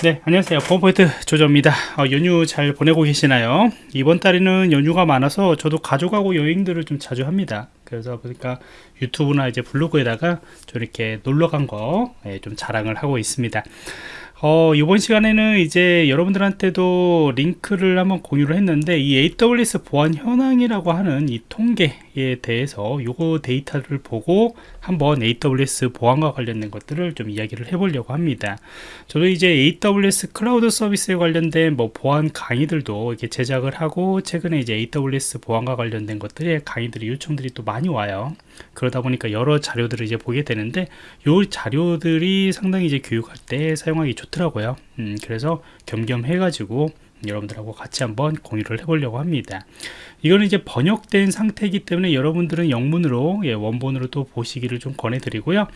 네 안녕하세요. 보안포인트 조조입니다. 어, 연휴 잘 보내고 계시나요? 이번 달에는 연휴가 많아서 저도 가족하고 여행들을 좀 자주 합니다. 그래서 보니까 유튜브나 이제 블로그에다가 좀 이렇게 놀러 간 거좀 예, 자랑을 하고 있습니다. 어, 이번 시간에는 이제 여러분들한테도 링크를 한번 공유를 했는데 이 AWS 보안 현황이라고 하는 이 통계 에 대해서 요거 데이터를 보고 한번 AWS 보안과 관련된 것들을 좀 이야기를 해보려고 합니다. 저도 이제 AWS 클라우드 서비스에 관련된 뭐 보안 강의들도 이렇게 제작을 하고 최근에 이제 AWS 보안과 관련된 것들에 강의들이 요청들이 또 많이 와요. 그러다 보니까 여러 자료들을 이제 보게 되는데 요 자료들이 상당히 이제 교육할 때 사용하기 좋더라고요 음, 그래서 겸겸해 가지고 여러분들하고 같이 한번 공유를 해보려고 합니다. 이거는 이제 번역된 상태이기 때문에 여러분들은 영문으로 예, 원본으로 또 보시기를 좀 권해 드리고요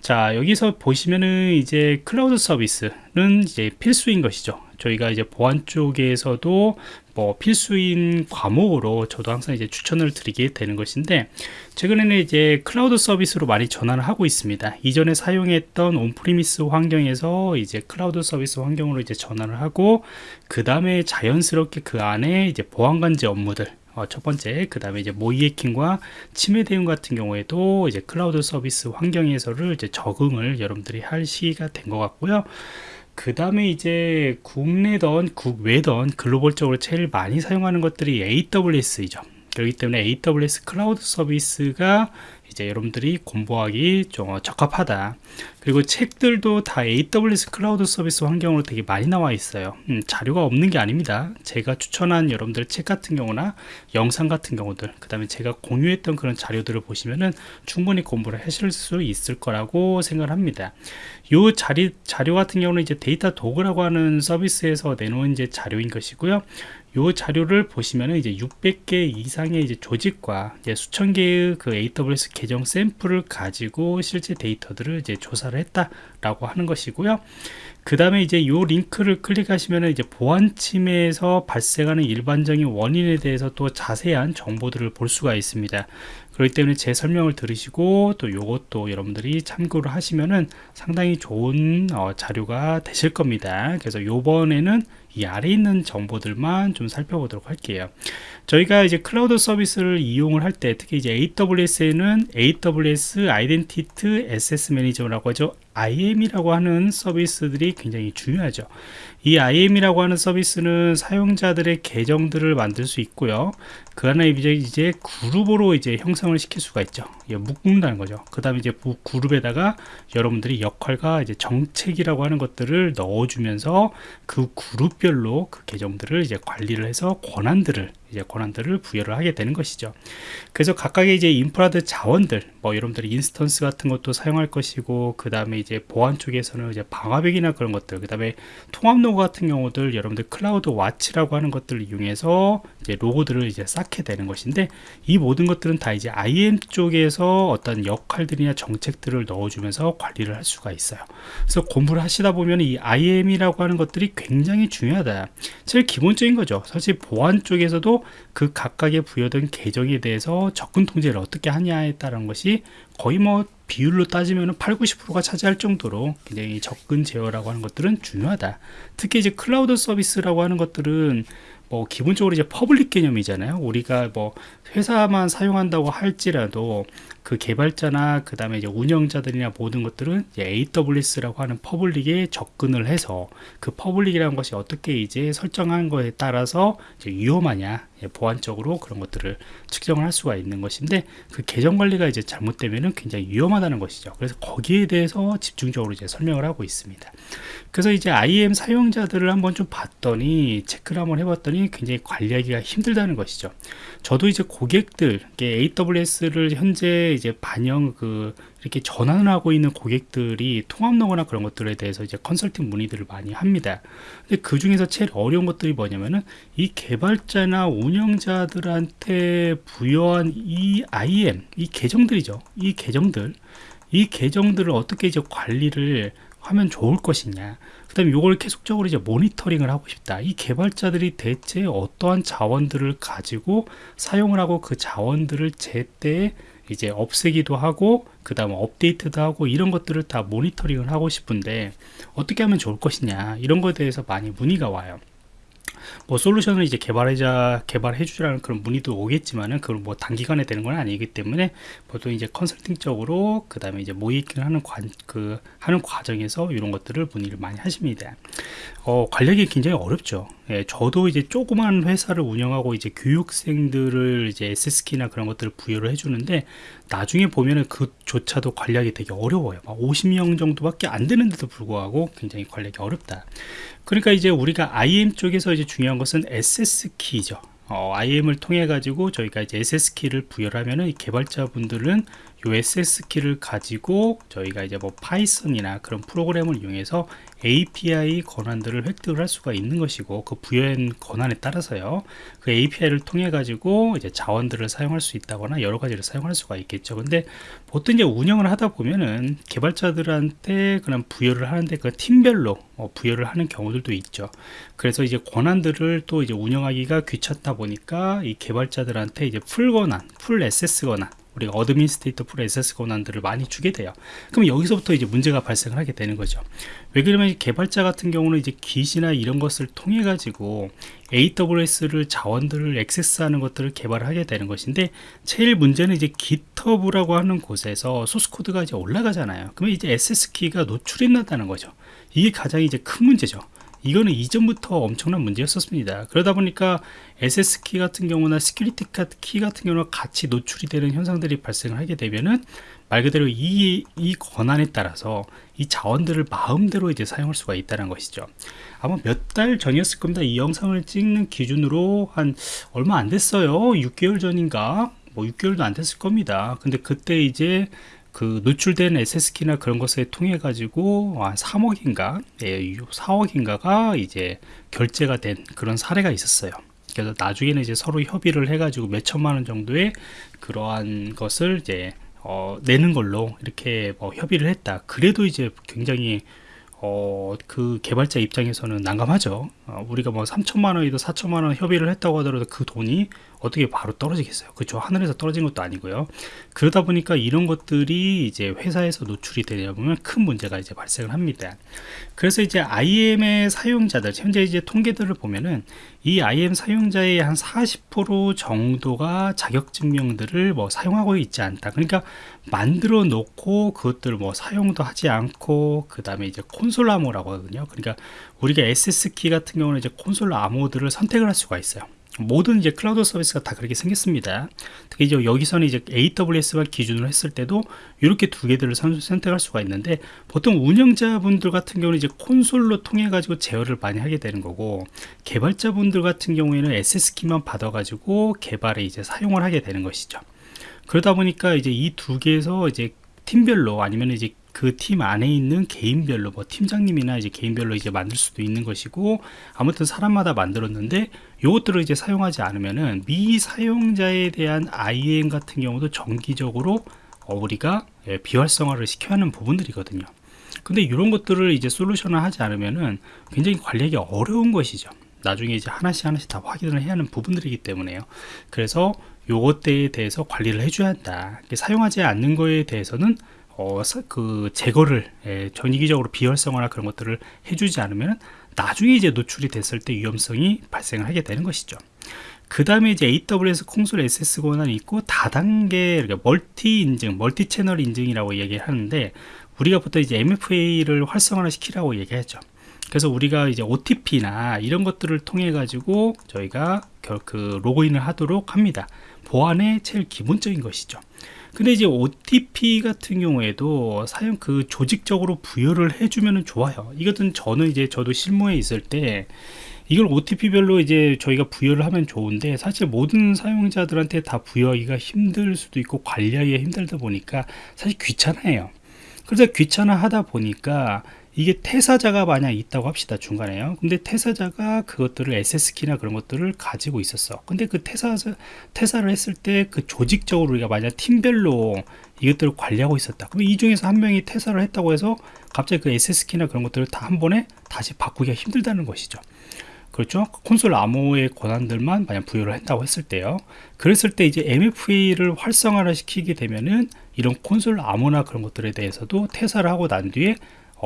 자 여기서 보시면은 이제 클라우드 서비스는 이제 필수인 것이죠. 저희가 이제 보안 쪽에서도 뭐 필수인 과목으로 저도 항상 이제 추천을 드리게 되는 것인데 최근에는 이제 클라우드 서비스로 많이 전환을 하고 있습니다. 이전에 사용했던 on-premise 환경에서 이제 클라우드 서비스 환경으로 이제 전환을 하고 그 다음에 자연스럽게 그 안에 이제 보안관제 업무들 어, 첫 번째 그 다음에 이제 모의 해킹과 침해 대응 같은 경우에도 이제 클라우드 서비스 환경 에서를 이제 적응을 여러분들이 할 시기가 된 것 같고요. 그 다음에 이제 국내던 국외던 글로벌적으로 제일 많이 사용하는 것들이 AWS이죠 그렇기 때문에 AWS 클라우드 서비스가 이제 여러분들이 공부하기 좀 적합하다. 그리고 책들도 다 AWS 클라우드 서비스 환경으로 되게 많이 나와 있어요. 음, 자료가 없는 게 아닙니다. 제가 추천한 여러분들 책 같은 경우나 영상 같은 경우들 그 다음에 제가 공유했던 그런 자료들을 보시면은 충분히 공부를 하실 수 있을 거라고 생각을 합니다. 요 자리, 자료 같은 경우는 이제 데이터 도구라고 하는 서비스에서 내놓은 이제 자료인 것이고요 요 자료를 보시면은 이제 600개 이상의 이제 조직과 이제 수천 개의 그 AWS 계정 샘플을 가지고 실제 데이터들을 이제 조사를 했다라고 하는 것이고요. 그 다음에 이제 요 링크를 클릭하시면은 이제 보안 침해에서 발생하는 일반적인 원인에 대해서 또 자세한 정보들을 볼 수가 있습니다. 그렇기 때문에 제 설명을 들으시고 또 요것도 여러분들이 참고를 하시면은 상당히 좋은 어, 자료가 되실 겁니다. 그래서 요번에는 이 아래 있는 정보들만 좀 살펴보도록 할게요. 저희가 이제 클라우드 서비스를 이용을 할 때 특히 이제 AWS에는 AWS Identity Access Manager라고 하죠. IAM이라고 하는 서비스들이 굉장히 중요하죠. 이 IAM이라고 하는 서비스는 사용자들의 계정들을 만들 수 있고요. 그 안에 이제, 이제 그룹으로 이제 형성을 시킬 수가 있죠. 묶는다는 거죠. 그 다음에 이제 그룹에다가 여러분들이 역할과 이제 정책이라고 하는 것들을 넣어주면서 그 그룹별로 그 계정들을 이제 관리를 해서 권한들을 이제 권한들을 부여를 하게 되는 것이죠. 그래서 각각의 이제 인프라 자원들, 뭐 여러분들이 instance 같은 것도 사용할 것이고, 그 다음에 이제 보안 쪽에서는 이제 방화벽이나 그런 것들, 그 다음에 통합 로그 같은 경우들 여러분들 CloudWatch라고 하는 것들을 이용해서 이제 로그들을 이제 쌓게 되는 것인데, 이 모든 것들은 다 이제 IM 쪽에서 어떤 역할들이나 정책들을 넣어주면서 관리를 할 수가 있어요. 그래서 공부를 하시다 보면 이 IM이라고 하는 것들이 굉장히 중요하다. 제일 기본적인 거죠. 사실 보안 쪽에서도 그 각각의 부여된 계정에 대해서 접근 통제를 어떻게 하냐에 따른 것이 거의 뭐 비율로 따지면 8, 90%가 차지할 정도로 굉장히 접근 제어라고 하는 것들은 중요하다. 특히 이제 클라우드 서비스라고 하는 것들은 뭐 기본적으로 이제 public 개념이잖아요. 우리가 뭐 회사만 사용한다고 할지라도 그 개발자나 그 다음에 이제 운영자들이나 모든 것들은 AWS라고 하는 public에 접근을 해서 그 public이라는 것이 어떻게 이제 설정한 거에 따라서 위험하냐 예, 보안적으로 그런 것들을 측정을 할 수가 있는 것인데 그 계정 관리가 이제 잘못되면은 굉장히 위험하다는 것이죠. 그래서 거기에 대해서 집중적으로 이제 설명을 하고 있습니다. 그래서 이제 IM 사용자들을 한번 좀 봤더니 체크를 한번 해봤더니 굉장히 관리하기가 힘들다는 것이죠. 저도 이제 고객들 AWS를 현재 이제 반영 그 이렇게 전환을 하고 있는 고객들이 통합로거나 그런 것들에 대해서 이제 컨설팅 문의들을 많이 합니다. 근데 그 중에서 제일 어려운 것들이 뭐냐면은 이 개발자나 운영자들한테 부여한 이 IM, 이 계정들이죠. 이 계정들, 이 계정들을 어떻게 이제 관리를 하면 좋을 것이냐 그 다음에 이걸 계속적으로 이제 모니터링을 하고 싶다. 이 개발자들이 대체 어떠한 자원들을 가지고 사용을 하고 그 자원들을 제때 이제 없애기도 하고 그 다음 업데이트도 하고 이런 것들을 다 모니터링을 하고 싶은데 어떻게 하면 좋을 것이냐 이런 것에 대해서 많이 문의가 와요 뭐 솔루션을 이제 개발해자 개발해 주라는 그런 문의도 오겠지만은 그걸 뭐 단기간에 되는 건 아니기 때문에 보통 이제 컨설팅적으로 그 다음에 이제 모의를 하는 관 그 하는 과정에서 이런 것들을 문의를 많이 하십니다. 어, 관리하기 굉장히 어렵죠. 예, 저도 이제 조그만 회사를 운영하고 이제 교육생들을 이제 SS키나 그런 것들을 부여를 해주는데 나중에 보면은 그조차도 관리하기 되게 어려워요. 50명 정도밖에 안 되는데도 불구하고 굉장히 관리하기 어렵다. 그러니까 이제 우리가 IM 쪽에서 이제 중요한 것은 SS 키죠. 어, IAM을 통해 가지고 저희가 이제 access 키를 부여를 하면은 개발자분들은 요 access 키를 가지고 저희가 이제 뭐 Python이나 그런 프로그램을 이용해서 API 권한들을 획득을 할 수가 있는 것이고 그 부여한 권한에 따라서요. 그 API를 통해 가지고 이제 자원들을 사용할 수 있다거나 여러 가지를 사용할 수가 있겠죠. 근데 보통 이제 운영을 하다 보면은 개발자들한테 그런 부여를 하는데 그 팀별로 어, 부여를 하는 경우들도 있죠. 그래서 이제 권한들을 또 이제 운영하기가 귀찮다 보니까 이 개발자들한테 이제 full 권한 full access 권한 우리가 administrator full access 권한들을 많이 주게 돼요. 그럼 여기서부터 이제 문제가 발생을 하게 되는 거죠. 왜 그러면 개발자 같은 경우는 이제 Git이나 이런 것을 통해 가지고 AWS를 자원들을 access하는 것들을 개발하게 되는 것인데 제일 문제는 이제 GitHub라고 하는 곳에서 소스 코드가 이제 올라가잖아요. 그러면 이제 access 키가 노출이 난다는 거죠. 이게 가장 이제 큰 문제죠. 이거는 이전부터 엄청난 문제였었습니다. 그러다 보니까 access키 같은 경우나 security 키 같은 경우는 같이 노출이 되는 현상들이 발생을 하게 되면은 말 그대로 이, 이 권한에 따라서 이 자원들을 마음대로 이제 사용할 수가 있다는 것이죠. 아마 몇 달 전이었을 겁니다. 이 영상을 찍는 기준으로 한 얼마 안 됐어요. 6개월 전인가? 뭐 6개월도 안 됐을 겁니다. 근데 그때 이제 그 노출된 SS키나 그런 것을 통해 가지고 한 3억인가 예, 4억인가가 이제 결제가 된 그런 사례가 있었어요. 그래서 나중에는 이제 서로 협의를 해가지고 몇 천만 원 정도의 그러한 것을 이제 어, 내는 걸로 이렇게 뭐 협의를 했다. 그래도 이제 굉장히 어, 그 개발자 입장에서는 난감하죠. 어, 우리가 뭐 3천만 원이든 4천만 원 협의를 했다고 하더라도 그 돈이 어떻게 바로 떨어지겠어요? 그죠 하늘에서 떨어진 것도 아니고요. 그러다 보니까 이런 것들이 이제 회사에서 노출이 되다 보면 큰 문제가 이제 발생을 합니다. 그래서 이제 IM의 사용자들 현재 이제 통계들을 보면은 이 IM 사용자의 한 40% 정도가 자격증명들을 뭐 사용하고 있지 않다. 그러니까 만들어 놓고 그것들을 뭐 사용도 하지 않고 그 다음에 이제 콘솔 암호라고 하거든요. 그러니까 우리가 SS키 같은 경우는 이제 콘솔 암호들을 선택을 할 수가 있어요 모든 이제 클라우드 서비스가 다 그렇게 생겼습니다. 특히 이제 여기서는 이제 AWS만 기준으로 했을 때도 이렇게 두 개들을 선택할 수가 있는데 보통 운영자분들 같은 경우는 이제 콘솔로 통해 가지고 제어를 많이 하게 되는 거고 개발자분들 같은 경우에는 SS키만 받아 가지고 개발에 이제 사용을 하게 되는 것이죠. 그러다 보니까 이제 이 두 개에서 이제 팀별로 아니면 이제 그 팀 안에 있는 개인별로 뭐 팀장님이나 이제 개인별로 이제 만들 수도 있는 것이고 아무튼 사람마다 만들었는데 이것들을 이제 사용하지 않으면은 미사용자에 대한 IAM 같은 경우도 정기적으로 어, 우리가 예, 비활성화를 시켜야 하는 부분들이거든요. 근데 이런 것들을 이제 솔루션을 하지 않으면은 굉장히 관리하기 어려운 것이죠. 나중에 이제 하나씩 하나씩 다 확인을 해야 하는 부분들이기 때문에요. 그래서 요것에 대해서 관리를 해줘야 한다. 사용하지 않는 거에 대해서는 어, 그 제거를 예, 전기적으로 비활성화나 그런 것들을 해주지 않으면 나중에 이제 노출이 됐을 때 위험성이 발생을 하게 되는 것이죠. 그 다음에 이제 AWS 콘솔 access 권한이 있고 다단계 그러니까 멀티 인증, 멀티 채널 인증이라고 얘기하는데 우리가 보통 이제 MFA를 활성화 시키라고 얘기하죠. 그래서 우리가 이제 OTP나 이런 것들을 통해 가지고 저희가 그 로그인을 하도록 합니다. 보안의 제일 기본적인 것이죠. 근데 이제 OTP 같은 경우에도 사용 그 조직적으로 부여를 해주면 좋아요. 이것은 저는 이제 저도 실무에 있을 때 이걸 OTP별로 이제 저희가 부여를 하면 좋은데 사실 모든 사용자들한테 다 부여하기가 힘들 수도 있고 관리하기가 힘들다 보니까 사실 귀찮아요. 그래서 귀찮아 하다 보니까 이게 퇴사자가 만약 있다고 합시다 중간에요. 근데 퇴사자가 그것들을 SS키나 그런 것들을 가지고 있었어. 근데 그 퇴사 퇴사를 했을 때 그 조직적으로 우리가 만약 팀별로 이것들을 관리하고 있었다. 그럼 이 중에서 한 명이 퇴사를 했다고 해서 갑자기 그 SS키나 그런 것들을 다 한 번에 다시 바꾸기가 힘들다는 것이죠. 그렇죠? 콘솔 암호의 권한들만 만약 부여를 한다고 했을 때요. 그랬을 때 이제 MFA를 활성화를 시키게 되면은 이런 콘솔 암호나 그런 것들에 대해서도 퇴사를 하고 난 뒤에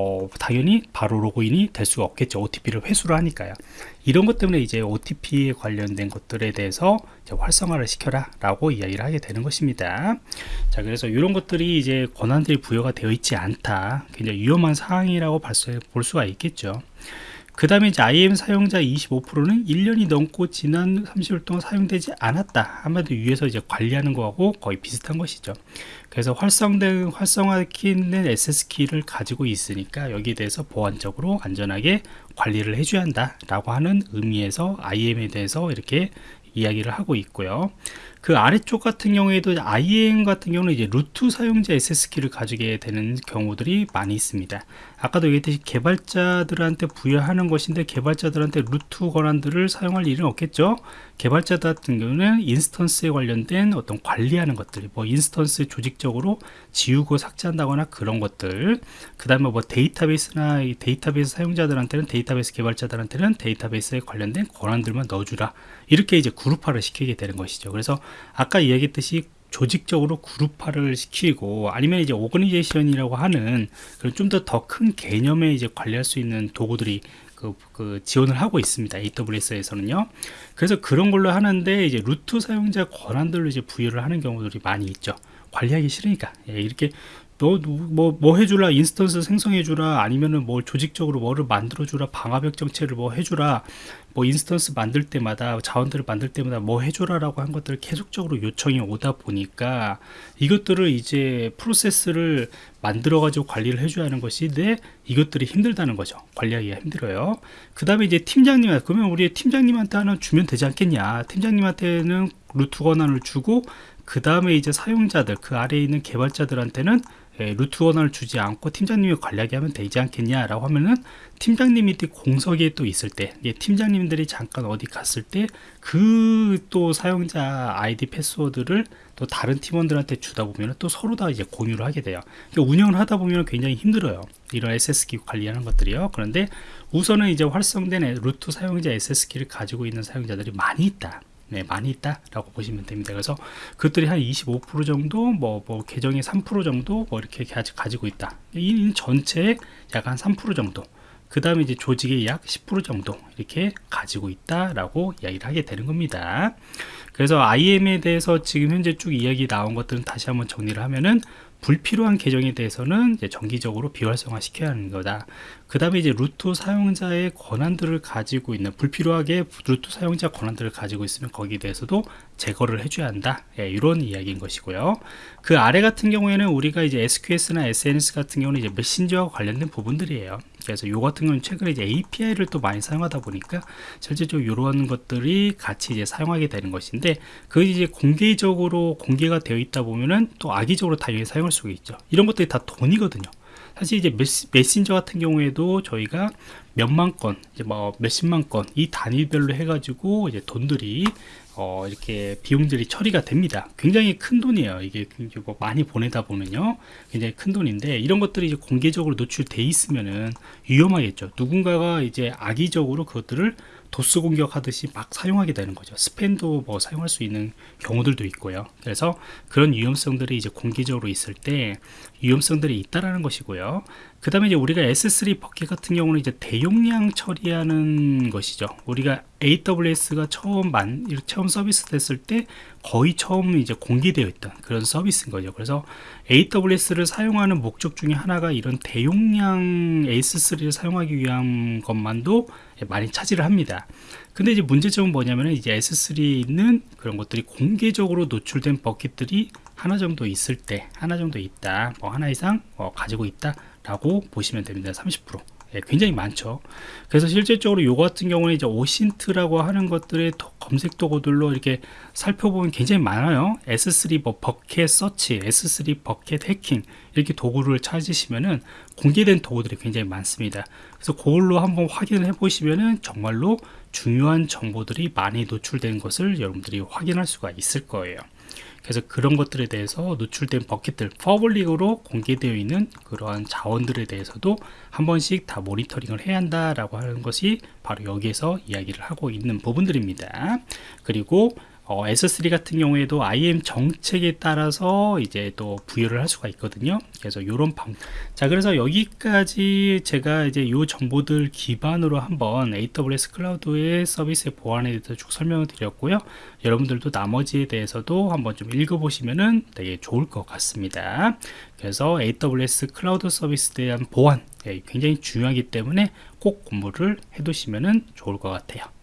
어, 당연히 바로 로그인이 될 수가 없겠죠. OTP를 회수를 하니까요. 이런 것 때문에 이제 OTP에 관련된 것들에 대해서 활성화를 시켜라 라고 이야기를 하게 되는 것입니다. 자, 그래서 이런 것들이 이제 권한들이 부여가 되어 있지 않다. 굉장히 위험한 사항이라고 볼 수가 있겠죠. 그 다음에 이제 IM 사용자 25%는 1년이 넘고 지난 30일 동안 사용되지 않았다. 한마디로 위에서 이제 관리하는 거하고 거의 비슷한 것이죠. 그래서 활성된, 활성화키는 SS키를 가지고 있으니까 여기에 대해서 보안적으로 안전하게 관리를 해줘야 한다. 라고 하는 의미에서 IM에 대해서 이렇게 이야기를 하고 있고요. 그 아래쪽 같은 경우에도 IAM 같은 경우는 이제 root 사용자 access키를 가지게 되는 경우들이 많이 있습니다. 아까도 얘기했듯이 개발자들한테 부여하는 것인데 개발자들한테 root 권한들을 사용할 일은 없겠죠. 개발자들 같은 경우는 instance에 관련된 어떤 관리하는 것들, 뭐 instance 조직적으로 지우고 삭제한다거나 그런 것들, 그 다음에 뭐 데이터베이스나 데이터베이스 사용자들한테는 데이터베이스 개발자들한테는 데이터베이스에 관련된 권한들만 넣어주라. 이렇게 이제 그룹화를 시키게 되는 것이죠. 그래서 아까 이야기했듯이 조직적으로 그룹화를 시키고 아니면 이제 organization이라고 하는 그런 좀 더 더 큰 개념에 이제 관리할 수 있는 도구들이 그, 그, 지원을 하고 있습니다. AWS에서는요. 그래서 그런 걸로 하는데 이제 루트 사용자 권한들로 이제 부여를 하는 경우들이 많이 있죠. 관리하기 싫으니까 예, 이렇게 너뭐뭐 뭐 해주라 instance 생성해주라 아니면은 뭐 조직적으로 뭐를 만들어주라 방화벽 정책을 뭐 해주라 뭐 instance 만들 때마다 자원들을 만들 때마다 뭐 해줘라라고 한 것들을 계속적으로 요청이 오다 보니까 이것들을 이제 프로세스를 만들어 가지고 관리를 해줘야 하는 것인데 이것들이 힘들다는 거죠. 관리하기가 힘들어요. 그 다음에 이제 팀장님한테 그러면 우리 팀장님한테 하나 주면 되지 않겠냐? 팀장님한테는 루트 권한을 주고 그 다음에 이제 사용자들 그 아래에 있는 개발자들한테는 예, 루트 권한을 주지 않고 팀장님이 관리하게 하면 되지 않겠냐라고 하면은 팀장님이 공석에 또 있을 때 예, 팀장님들이 잠깐 어디 갔을 때 그 또 사용자 아이디 패스워드를 또 다른 팀원들한테 주다 보면 또 서로 다 이제 공유를 하게 돼요. 그러니까 운영을 하다 보면 굉장히 힘들어요. 이런 SS키 관리하는 것들이요. 그런데 우선은 이제 활성된 루트 사용자 SS키를 가지고 있는 사용자들이 많이 있다 네, 많이 있다라고 보시면 됩니다. 그래서 그것들이 한 25% 정도, 뭐, 뭐 계정의 3% 정도, 뭐 이렇게 가지고 있다. 이 전체의 약 한 3% 정도. 그 다음에 이제 조직의 약 10% 정도 이렇게 가지고 있다라고 이야기를 하게 되는 겁니다. 그래서 IM에 대해서 지금 현재 쭉 이야기 나온 것들은 다시 한번 정리를 하면은 불필요한 계정에 대해서는 정기적으로 비활성화 시켜야 하는 거다. 그 다음에 이제 루트 사용자의 권한들을 가지고 있는 불필요하게 루트 사용자 권한들을 가지고 있으면 거기에 대해서도 제거를 해줘야 한다. 예, 이런 이야기인 것이고요. 그 아래 같은 경우에는 우리가 이제 SQS나 SNS 같은 경우는 이제 메신저와 관련된 부분들이에요. 그래서 요 같은 경우는 최근에 이제 API를 또 많이 사용하다 보니까 실제적으로 이런 것들이 같이 이제 사용하게 되는 것인데 그 이제 공개적으로 공개가 되어 있다 보면은 또 악의적으로 당연히 사용할 수가 있죠. 이런 것들이 다 돈이거든요. 사실 이제 메신저 같은 경우에도 저희가 몇만 건, 이제 뭐 몇십만 건, 이 단위별로 해가지고 이제 돈들이 어, 이렇게 비용들이 처리가 됩니다. 굉장히 큰 돈이에요. 이게 뭐 많이 보내다 보면요. 굉장히 큰 돈인데 이런 것들이 이제 공개적으로 노출돼 있으면은 위험하겠죠. 누군가가 이제 악의적으로 그것들을 도스 공격하듯이 막 사용하게 되는 거죠. 스팸도 뭐 사용할 수 있는 경우들도 있고요. 그래서 그런 위험성들이 이제 공개적으로 있을 때 위험성들이 있다라는 것이고요. 그 다음에 이제 우리가 S3 버킷 같은 경우는 이제 대용량 처리하는 것이죠. 우리가 AWS가 처음 만, 처음 서비스 됐을 때 거의 처음 이제 공개되어 있던 그런 서비스인 거죠. 그래서 AWS를 사용하는 목적 중에 하나가 이런 대용량 AS3를 사용하기 위한 것만도 많이 차지를 합니다. 근데 이제 문제점은 뭐냐면 이제 S3에 있는 그런 것들이 공개적으로 노출된 버킷들이 하나 정도 있을 때 하나 정도 있다 뭐 하나 이상 어, 가지고 있다 라고 보시면 됩니다. 30% 예, 굉장히 많죠. 그래서 실질적으로 요 같은 경우는 이제 오신트라고 하는 것들의 검색 도구들로 이렇게 살펴보면 굉장히 많아요. S3 뭐 bucket search S3 bucket 해킹 이렇게 도구를 찾으시면은 공개된 도구들이 굉장히 많습니다. 그래서 그걸로 한번 확인을 해 보시면은 정말로 중요한 정보들이 많이 노출된 것을 여러분들이 확인할 수가 있을 거예요 그래서 그런 것들에 대해서 노출된 bucket들 public으로 공개되어 있는 그러한 자원들에 대해서도 한 번씩 다 모니터링을 해야 한다라고 하는 것이 바로 여기에서 이야기를 하고 있는 부분들입니다. 그리고 어, S3 같은 경우에도 IM 정책에 따라서 이제 또 부여를 할 수가 있거든요. 그래서 이런 방, 자, 그래서 여기까지 제가 이제 요 정보들 기반으로 한번 AWS 클라우드의 서비스의 보안에 대해서 쭉 설명을 드렸고요. 여러분들도 나머지에 대해서도 한번 좀 읽어보시면은 되게 좋을 것 같습니다. 그래서 AWS 클라우드 서비스에 대한 보안 예, 굉장히 중요하기 때문에 꼭 공부를 해두시면은 좋을 것 같아요.